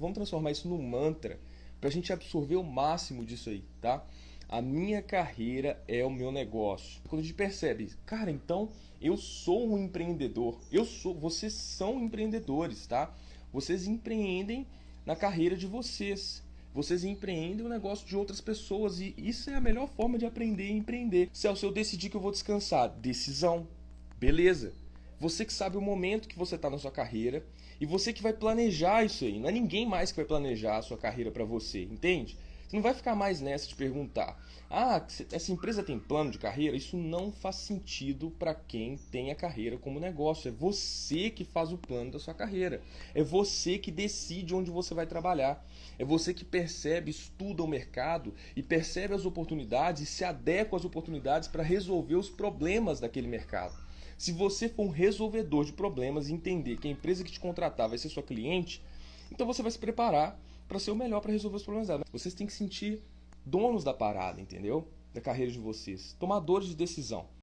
vamos transformar isso num mantra para a gente absorver o máximo disso aí, tá? A minha carreira é o meu negócio. Quando a gente percebe, cara, então eu sou um empreendedor. Eu sou, vocês são empreendedores, tá? Vocês empreendem na carreira de vocês. Vocês empreendem o negócio de outras pessoas e isso é a melhor forma de aprender e empreender. Celso, eu decidi que eu vou descansar. Decisão. Beleza. Você que sabe o momento que você está na sua carreira e você que vai planejar isso aí. Não é ninguém mais que vai planejar a sua carreira para você, entende? Você não vai ficar mais nessa de perguntar: ah, essa empresa tem plano de carreira? Isso não faz sentido para quem tem a carreira como negócio. É você que faz o plano da sua carreira. É você que decide onde você vai trabalhar. É você que percebe, estuda o mercado e percebe as oportunidades e se adequa às oportunidades para resolver os problemas daquele mercado. Se você for um resolvedor de problemas e entender que a empresa que te contratar vai ser sua cliente, então você vai se preparar para ser o melhor para resolver os problemas dela. Vocês têm que sentir donos da parada, entendeu? Da carreira de vocês, tomadores de decisão.